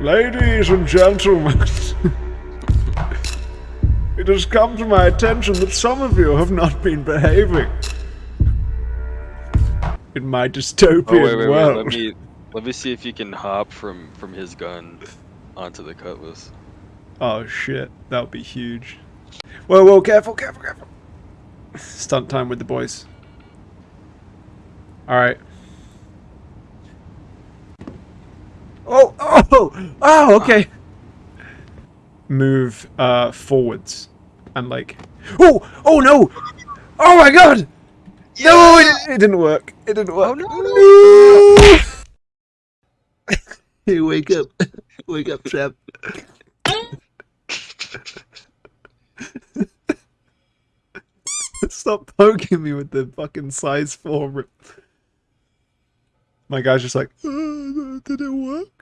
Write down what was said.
Ladies and gentlemen, it has come to my attention that some of you have not been behaving in my dystopian Oh wait, wait, wait. world. Let me let me see if you can hop from from his gun onto the cutlass. Oh shit, that would be huge. Whoa, whoa, careful, careful, careful. Stunt time with the boys. Alright. Oh, oh, oh, okay. Move uh forwards and like. Oh, oh no! Oh my god! No, it, it didn't work. It didn't work. Oh, no! hey, wake up. Wake up, Trap. Stop poking me with the fucking size 4. My guy's just like, "Uh, did it work?